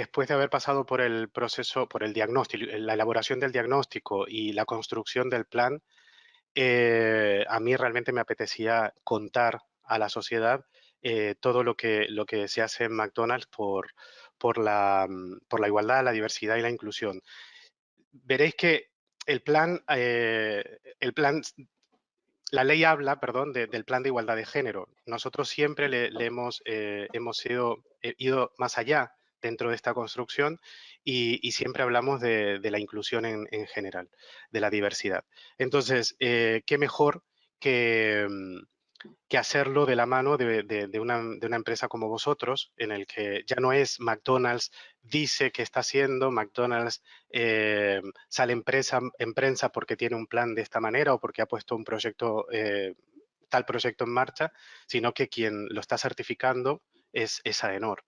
después de haber pasado por el proceso, por el diagnóstico, la elaboración del diagnóstico y la construcción del plan, eh, a mí realmente me apetecía contar a la sociedad eh, todo lo que, lo que se hace en McDonald's por, por, la, mm, por la igualdad, la diversidad y la inclusión. Veréis que el plan, eh, el plan la ley habla, perdón, del plan de igualdad de género. Nosotros siempre le, hemos, hemos ido, ido, más allá dentro de esta construcción y, siempre hablamos de, la inclusión en, general, de la diversidad. Entonces, eh, ¿qué mejor que, mm, que, hacerlo de la mano de, una, empresa como vosotros, en el que ya no es McDonald's dice que está haciendo, McDonald's eh, sale en prensa, en prensa porque tiene un plan de esta manera o porque ha puesto un proyecto, eh, tal proyecto en marcha, sino que quien lo está certificando es, es AENOR.